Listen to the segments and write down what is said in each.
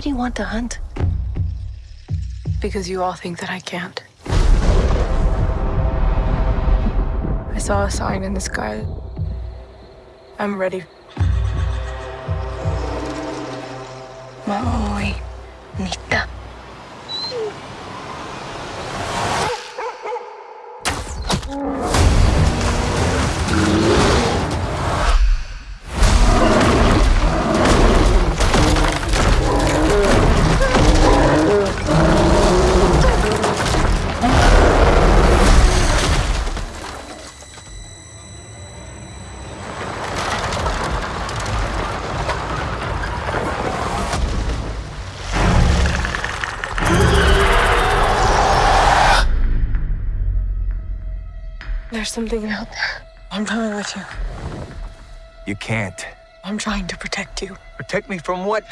do you want to hunt? Because you all think that I can't. I saw a sign in the sky. I'm ready. Maui. Nita. There's something out there. I'm coming with you. You can't. I'm trying to protect you. Protect me from what?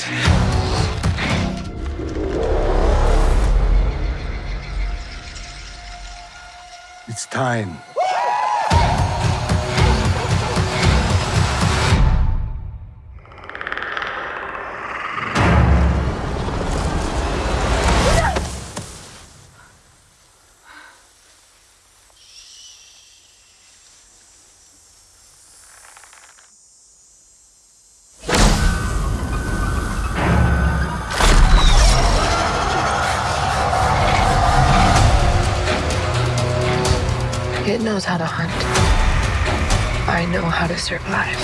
It's time. It knows how to hunt. I know how to survive.